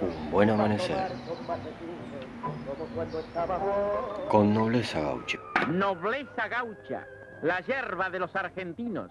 Un buen amanecer. Con nobleza gaucha. Nobleza gaucha, la yerba de los argentinos.